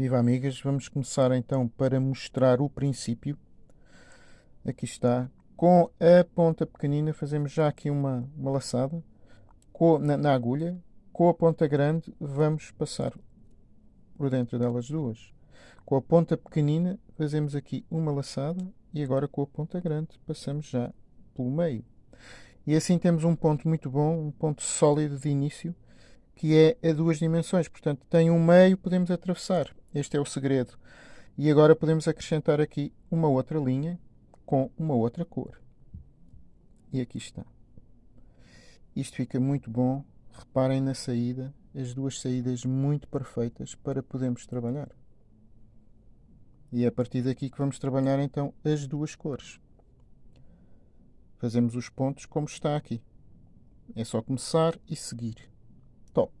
Viva amigas, vamos começar então para mostrar o princípio. Aqui está. Com a ponta pequenina fazemos já aqui uma, uma laçada com, na, na agulha. Com a ponta grande vamos passar por dentro delas duas. Com a ponta pequenina fazemos aqui uma laçada e agora com a ponta grande passamos já pelo meio. E assim temos um ponto muito bom, um ponto sólido de início, que é a duas dimensões. Portanto, tem um meio, podemos atravessar. Este é o segredo. E agora podemos acrescentar aqui uma outra linha com uma outra cor. E aqui está. Isto fica muito bom. Reparem na saída, as duas saídas muito perfeitas para podermos trabalhar. E é a partir daqui que vamos trabalhar então as duas cores. Fazemos os pontos como está aqui. É só começar e seguir. stop.